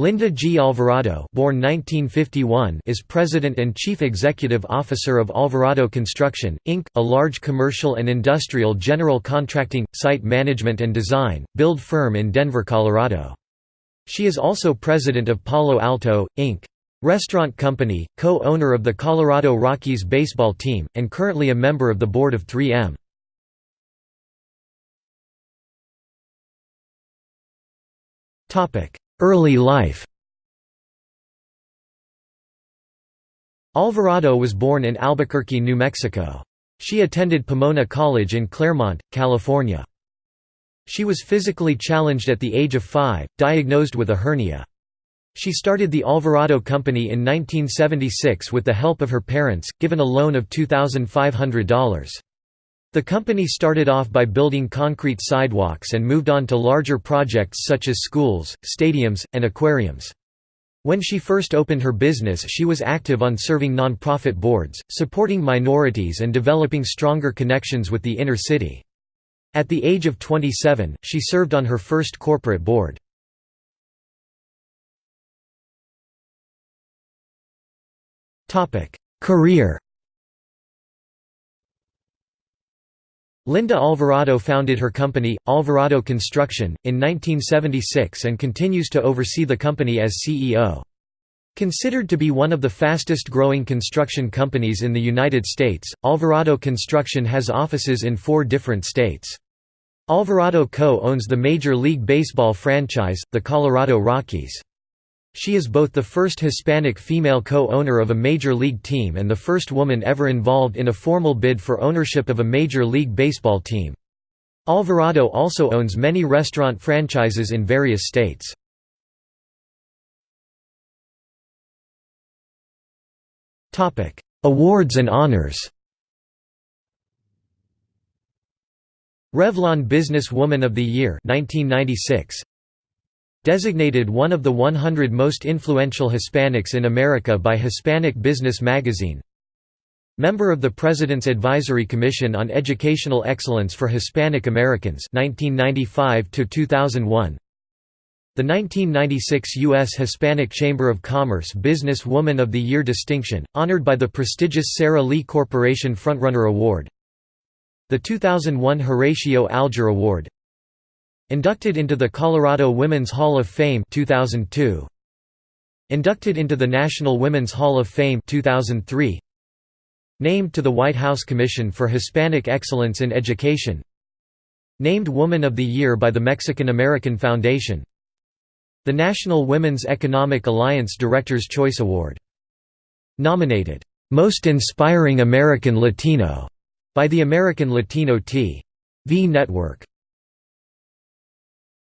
Linda G. Alvarado born 1951 is President and Chief Executive Officer of Alvarado Construction, Inc., a large commercial and industrial general contracting, site management and design, build firm in Denver, Colorado. She is also President of Palo Alto, Inc. Restaurant Company, co-owner of the Colorado Rockies baseball team, and currently a member of the board of 3M. Early life Alvarado was born in Albuquerque, New Mexico. She attended Pomona College in Claremont, California. She was physically challenged at the age of five, diagnosed with a hernia. She started the Alvarado Company in 1976 with the help of her parents, given a loan of $2,500. The company started off by building concrete sidewalks and moved on to larger projects such as schools, stadiums, and aquariums. When she first opened her business she was active on serving non-profit boards, supporting minorities and developing stronger connections with the inner city. At the age of 27, she served on her first corporate board. Career Linda Alvarado founded her company, Alvarado Construction, in 1976 and continues to oversee the company as CEO. Considered to be one of the fastest growing construction companies in the United States, Alvarado Construction has offices in four different states. Alvarado Co. owns the Major League Baseball franchise, the Colorado Rockies. She is both the first Hispanic female co-owner of a Major League team and the first woman ever involved in a formal bid for ownership of a Major League Baseball team. Alvarado also owns many restaurant franchises in various states. Awards and honors Revlon Business Woman of the Year 1996 Designated one of the 100 most influential Hispanics in America by Hispanic Business Magazine. Member of the President's Advisory Commission on Educational Excellence for Hispanic Americans 1995 2001 the 1996 U.S. Hispanic Chamber of Commerce Business Woman of the Year distinction, honored by the prestigious Sara Lee Corporation Frontrunner Award. The 2001 Horatio Alger Award Inducted into the Colorado Women's Hall of Fame 2002. Inducted into the National Women's Hall of Fame 2003. Named to the White House Commission for Hispanic Excellence in Education. Named Woman of the Year by the Mexican American Foundation. The National Women's Economic Alliance Director's Choice Award. Nominated, "'Most Inspiring American Latino' by the American Latino T.V. Network.